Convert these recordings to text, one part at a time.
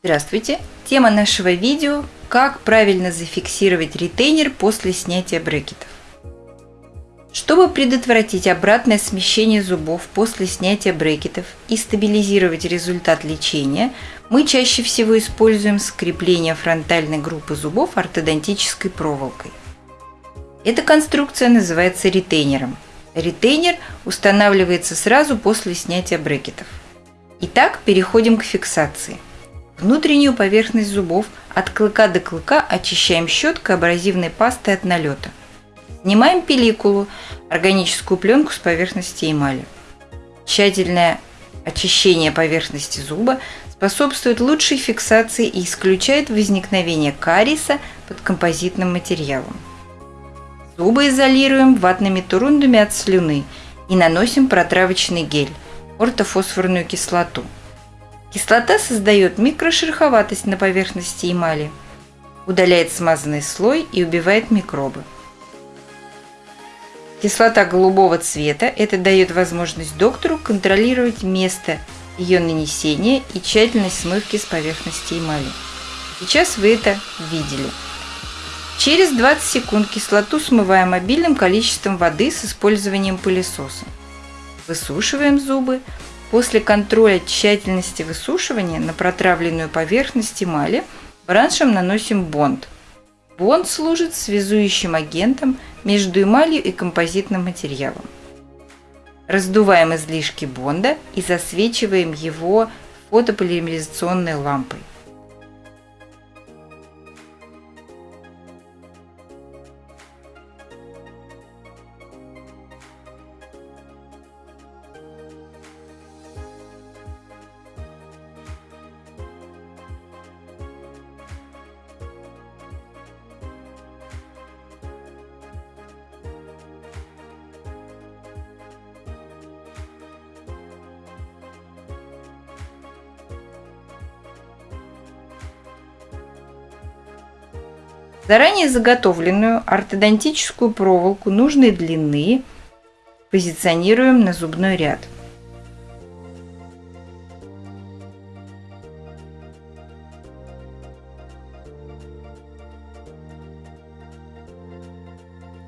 Здравствуйте! Тема нашего видео – как правильно зафиксировать ретейнер после снятия брекетов. Чтобы предотвратить обратное смещение зубов после снятия брекетов и стабилизировать результат лечения, мы чаще всего используем скрепление фронтальной группы зубов ортодонтической проволокой. Эта конструкция называется ретейнером. Ретейнер устанавливается сразу после снятия брекетов. Итак, переходим к фиксации – Внутреннюю поверхность зубов от клыка до клыка очищаем щеткой абразивной пастой от налета. Снимаем пелликулу, органическую пленку с поверхности эмали. Тщательное очищение поверхности зуба способствует лучшей фиксации и исключает возникновение кариеса под композитным материалом. Зубы изолируем ватными турундами от слюны и наносим протравочный гель – ортофосфорную кислоту – Кислота создает микрошероховатость на поверхности эмали, удаляет смазанный слой и убивает микробы. Кислота голубого цвета – это дает возможность доктору контролировать место ее нанесения и тщательность смывки с поверхности эмали. Сейчас вы это видели. Через 20 секунд кислоту смываем обильным количеством воды с использованием пылесоса. Высушиваем зубы, После контроля тщательности высушивания на протравленную поверхность эмали браншем наносим бонд. Бонд служит связующим агентом между эмалью и композитным материалом. Раздуваем излишки бонда и засвечиваем его фотополимеризационной лампой. Заранее заготовленную ортодонтическую проволоку нужной длины позиционируем на зубной ряд.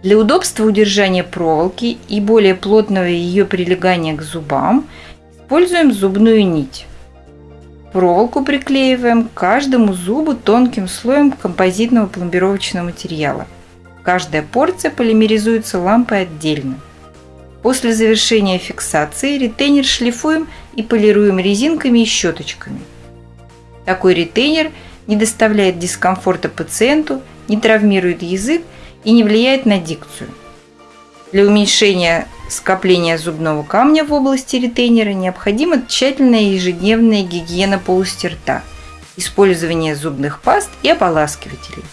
Для удобства удержания проволоки и более плотного ее прилегания к зубам используем зубную нить. Проволоку приклеиваем к каждому зубу тонким слоем композитного пломбировочного материала. Каждая порция полимеризуется лампой отдельно. После завершения фиксации ретейнер шлифуем и полируем резинками и щеточками. Такой ретейнер не доставляет дискомфорта пациенту, не травмирует язык и не влияет на дикцию. Для уменьшения скопления зубного камня в области ретейнера необходима тщательная ежедневная гигиена полости рта, использование зубных паст и ополаскивателей.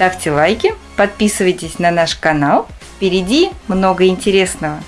Ставьте лайки, подписывайтесь на наш канал. Впереди много интересного.